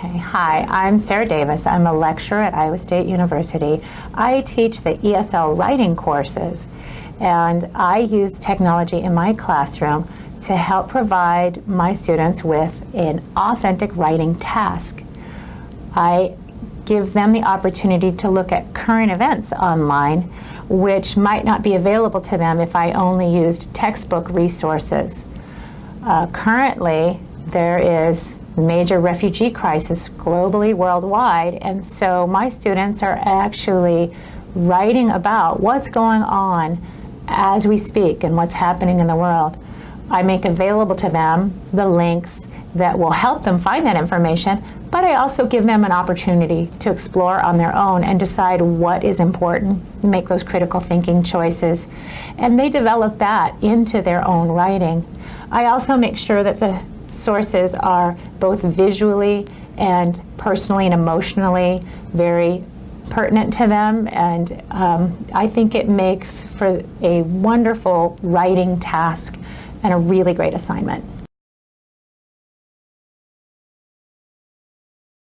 Hi, I'm Sarah Davis. I'm a lecturer at Iowa State University. I teach the ESL writing courses, and I use technology in my classroom to help provide my students with an authentic writing task. I give them the opportunity to look at current events online, which might not be available to them if I only used textbook resources. Uh, currently, there is major refugee crisis globally, worldwide, and so my students are actually writing about what's going on as we speak and what's happening in the world. I make available to them the links that will help them find that information, but I also give them an opportunity to explore on their own and decide what is important, make those critical thinking choices, and they develop that into their own writing. I also make sure that the sources are both visually and personally and emotionally very pertinent to them and um, I think it makes for a wonderful writing task and a really great assignment.